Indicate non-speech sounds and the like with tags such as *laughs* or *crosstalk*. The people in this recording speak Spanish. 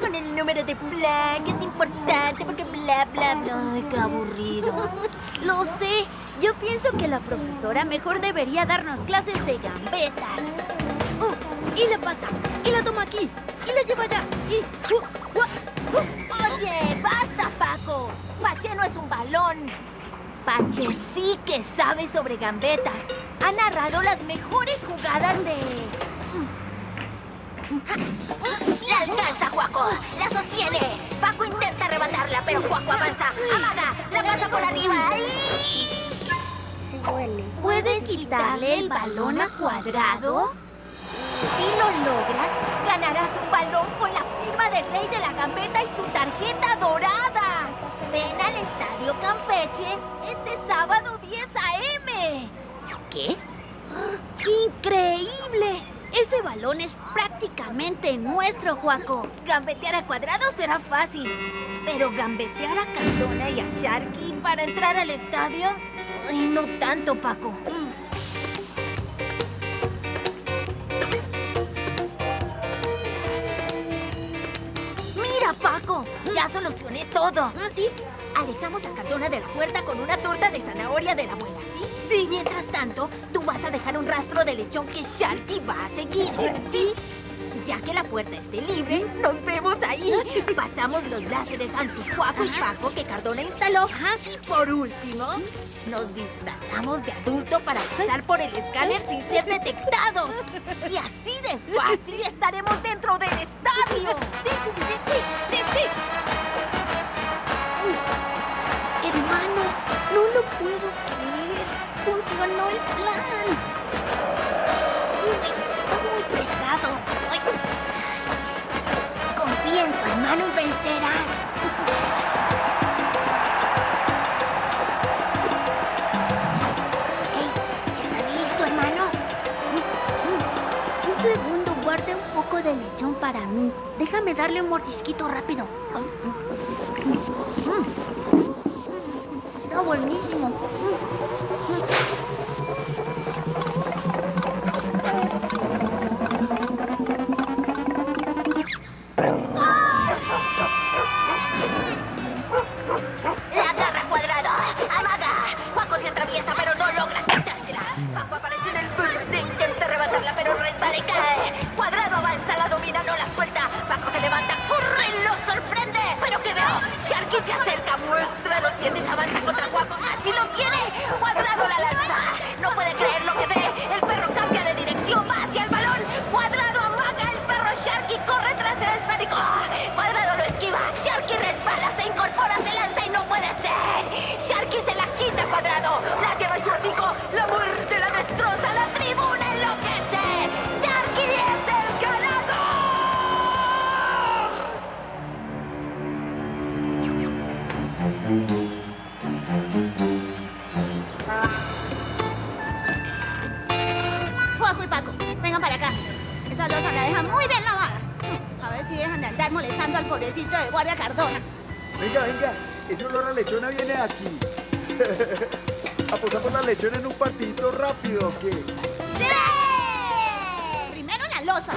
con el número de que es importante porque bla, bla, bla. Ay, qué aburrido. *laughs* Lo sé. Yo pienso que la profesora mejor debería darnos clases de gambetas. Oh, y la pasa, y la toma aquí, y la lleva allá, y... uh, uh, uh. Oye, basta, Paco. Pache no es un balón. Pache sí que sabe sobre gambetas. Ha narrado las mejores jugadas de... ¡La alcanza, Juaco! ¡La sostiene! Paco intenta arrebatarla, pero Juaco avanza. ¡Amaga! ¡La pasa por arriba! ¡Ay! ¿Puedes quitarle el balón a Cuadrado? Si lo logras, ganarás un balón con la firma del rey de la gambeta y su tarjeta dorada. Ven al Estadio Campeche este sábado 10 a.m. ¿Qué? ¡Increíble! Ese balón es nuestro, Juaco. Gambetear a Cuadrado será fácil, pero gambetear a Cardona y a Sharky para entrar al estadio... Ay, no tanto, Paco. Mira, Paco, ya solucioné todo. ¿Ah, sí? Alejamos a Cardona de la puerta con una torta de zanahoria de la abuela, ¿sí? Sí. Mientras tanto, tú vas a dejar un rastro de lechón que Sharky va a seguir, ¿sí? Ya que la puerta esté libre, nos vemos ahí. *laughs* Pasamos los láseres antijuaco y Paco que Cardona instaló. Y por último, nos disfrazamos de adulto para pasar por el escáner sin ser detectados. Y así de fácil estaremos dentro del estadio. Sí, sí, sí, sí, sí, sí, sí. Hermano, no lo puedo creer. Funcionó el plan. Estás muy pesado. Hermano vencerás. ¿estás listo, hermano? Un segundo, guarde un poco de lechón para mí. Déjame darle un mordisquito rápido. Está buenísimo. Juaco y Paco, vengan para acá. Esa losa la dejan muy bien lavada. A ver si dejan de andar molestando al pobrecito de guardia Cardona. Venga, venga, ese olor a lechona viene de aquí. *laughs* Apostamos la lechona en un partidito rápido, ¿o qué? Primero la losa.